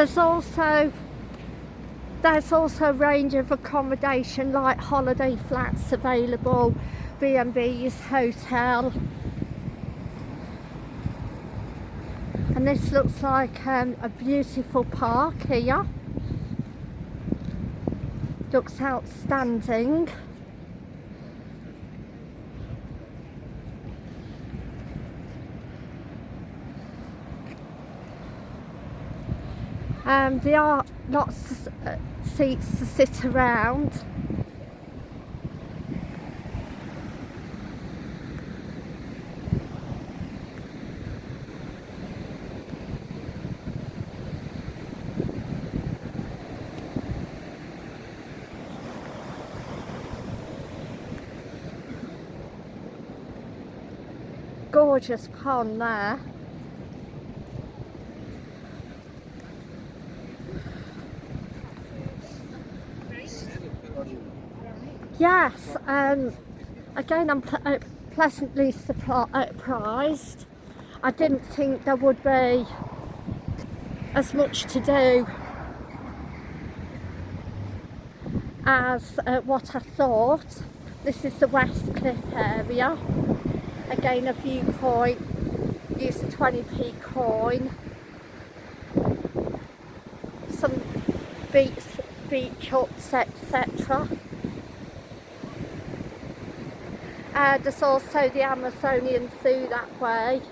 There's also there's also a range of accommodation like holiday flats available, B&B's, hotel. And this looks like um, a beautiful park here. Looks outstanding. Um, there are lots of uh, seats to sit around. Gorgeous pond there. Yes, um, again I'm uh, pleasantly surprised. I didn't think there would be as much to do as uh, what I thought. This is the West Cliff area. Again a viewpoint, use a 20p coin. Some beach, beach huts etc. Uh, there's also the Amazonian Zoo that way.